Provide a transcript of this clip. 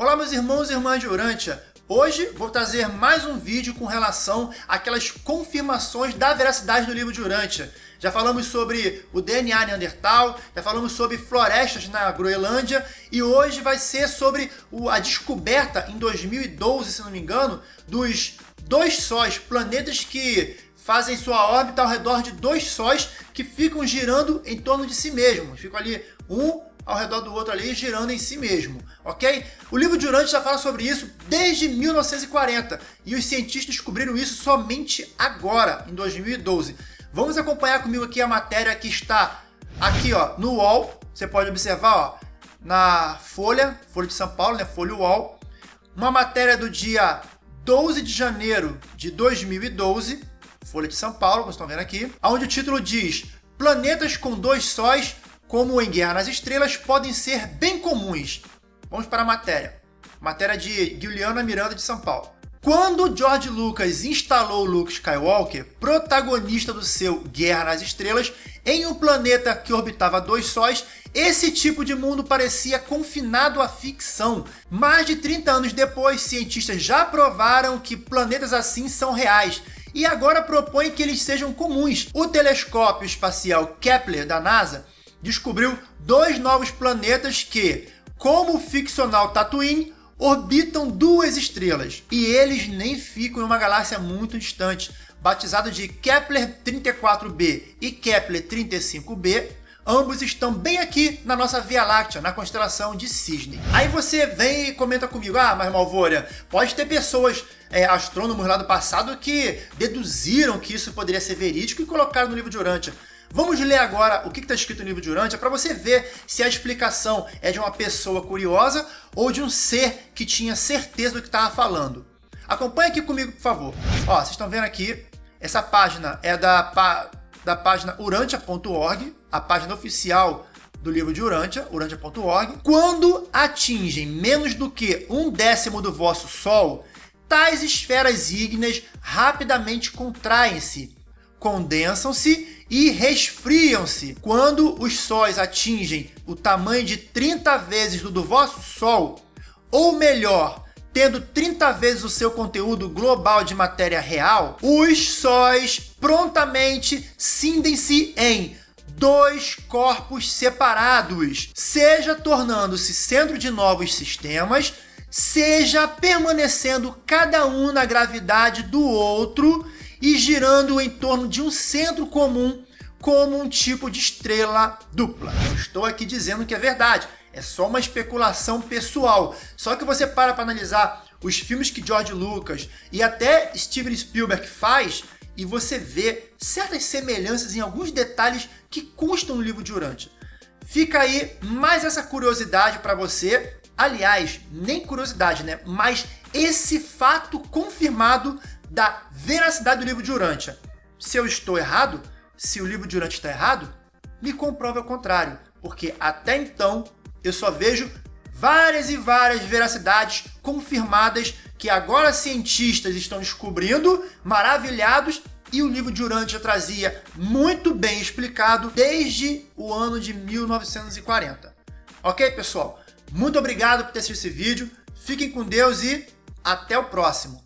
Olá meus irmãos e irmãs de Urântia, hoje vou trazer mais um vídeo com relação àquelas confirmações da veracidade do livro de Urântia. Já falamos sobre o DNA Neandertal, já falamos sobre florestas na Groenlândia e hoje vai ser sobre a descoberta em 2012, se não me engano, dos dois sóis, planetas que fazem sua órbita ao redor de dois sóis que ficam girando em torno de si mesmos. Ficam ali um ao redor do outro ali, girando em si mesmo, ok? O livro de Urântia já fala sobre isso desde 1940, e os cientistas descobriram isso somente agora, em 2012. Vamos acompanhar comigo aqui a matéria que está aqui ó, no UOL, você pode observar ó, na Folha, Folha de São Paulo, né, Folha UOL, uma matéria do dia 12 de janeiro de 2012, Folha de São Paulo, como estão vendo aqui, onde o título diz Planetas com dois sóis como em Guerra nas Estrelas, podem ser bem comuns. Vamos para a matéria. Matéria de Guilherme Miranda de São Paulo. Quando George Lucas instalou Luke Skywalker, protagonista do seu Guerra nas Estrelas, em um planeta que orbitava dois sóis, esse tipo de mundo parecia confinado à ficção. Mais de 30 anos depois, cientistas já provaram que planetas assim são reais e agora propõem que eles sejam comuns. O telescópio espacial Kepler da NASA descobriu dois novos planetas que, como o ficcional Tatooine, orbitam duas estrelas. E eles nem ficam em uma galáxia muito distante. Batizado de Kepler 34b e Kepler 35b, ambos estão bem aqui na nossa Via Láctea, na constelação de Cisne. Aí você vem e comenta comigo, ah, mas Malvória, pode ter pessoas, é, astrônomos lá do passado, que deduziram que isso poderia ser verídico e colocaram no livro de Urântia. Vamos ler agora o que está escrito no livro de Urântia para você ver se a explicação é de uma pessoa curiosa ou de um ser que tinha certeza do que estava falando. Acompanhe aqui comigo, por favor. Ó, vocês estão vendo aqui, essa página é da, da página urantia.org, a página oficial do livro de Urântia. Quando atingem menos do que um décimo do vosso Sol, tais esferas ígneas rapidamente contraem-se, condensam-se e resfriam-se. Quando os sóis atingem o tamanho de 30 vezes do do vosso Sol, ou melhor, tendo 30 vezes o seu conteúdo global de matéria real, os sóis prontamente cindem-se em dois corpos separados, seja tornando-se centro de novos sistemas, seja permanecendo cada um na gravidade do outro girando em torno de um centro comum como um tipo de estrela dupla. Não estou aqui dizendo que é verdade, é só uma especulação pessoal. Só que você para para analisar os filmes que George Lucas e até Steven Spielberg faz e você vê certas semelhanças em alguns detalhes que constam no livro de Urântia. Fica aí mais essa curiosidade para você. Aliás, nem curiosidade, né? Mas esse fato confirmado da veracidade do livro de Urântia. Se eu estou errado, se o livro de Urântia está errado, me comprove ao contrário, porque até então eu só vejo várias e várias veracidades confirmadas que agora cientistas estão descobrindo, maravilhados, e o livro de Urântia trazia muito bem explicado desde o ano de 1940. Ok, pessoal? Muito obrigado por ter assistido esse vídeo, fiquem com Deus e até o próximo!